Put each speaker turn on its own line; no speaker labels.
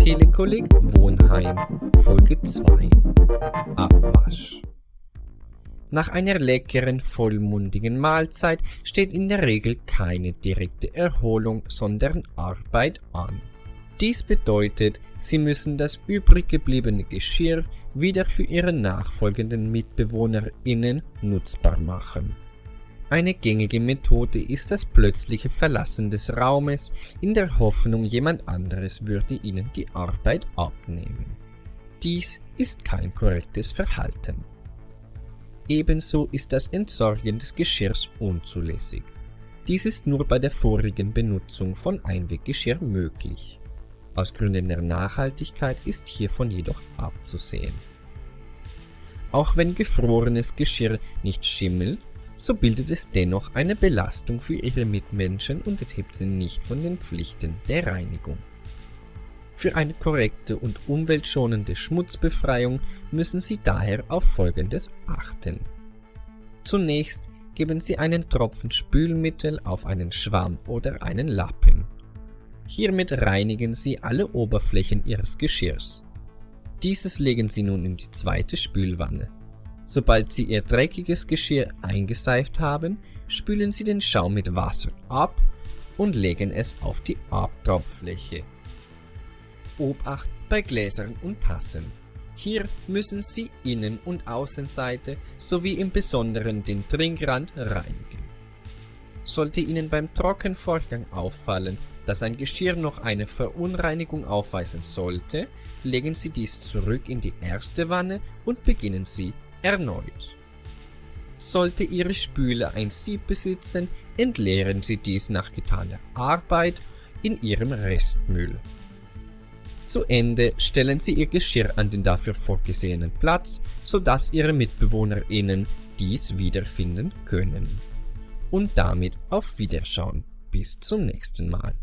Telekolleg Wohnheim Folge 2 Abwasch Nach einer leckeren, vollmundigen Mahlzeit steht in der Regel keine direkte Erholung, sondern Arbeit an. Dies bedeutet, sie müssen das übrig gebliebene Geschirr wieder für ihre nachfolgenden MitbewohnerInnen nutzbar machen. Eine gängige Methode ist das plötzliche Verlassen des Raumes in der Hoffnung, jemand anderes würde ihnen die Arbeit abnehmen. Dies ist kein korrektes Verhalten. Ebenso ist das Entsorgen des Geschirrs unzulässig. Dies ist nur bei der vorigen Benutzung von Einweggeschirr möglich. Aus Gründen der Nachhaltigkeit ist hiervon jedoch abzusehen. Auch wenn gefrorenes Geschirr nicht schimmelt, so bildet es dennoch eine Belastung für ihre Mitmenschen und enthebt sie nicht von den Pflichten der Reinigung. Für eine korrekte und umweltschonende Schmutzbefreiung müssen Sie daher auf Folgendes achten. Zunächst geben Sie einen Tropfen Spülmittel auf einen Schwamm oder einen Lappen. Hiermit reinigen Sie alle Oberflächen Ihres Geschirrs. Dieses legen Sie nun in die zweite Spülwanne. Sobald Sie Ihr dreckiges Geschirr eingeseift haben, spülen Sie den Schaum mit Wasser ab und legen es auf die Abtropffläche. Obacht bei Gläsern und Tassen. Hier müssen Sie Innen- und Außenseite sowie im Besonderen den Trinkrand reinigen. Sollte Ihnen beim Trockenvorgang auffallen, dass ein Geschirr noch eine Verunreinigung aufweisen sollte, legen Sie dies zurück in die erste Wanne und beginnen Sie erneut. Sollte Ihre Spüle ein Sieb besitzen, entleeren Sie dies nach getaner Arbeit in Ihrem Restmüll. Zu Ende stellen Sie Ihr Geschirr an den dafür vorgesehenen Platz, sodass Ihre MitbewohnerInnen dies wiederfinden können. Und damit auf Wiederschauen. Bis zum nächsten Mal.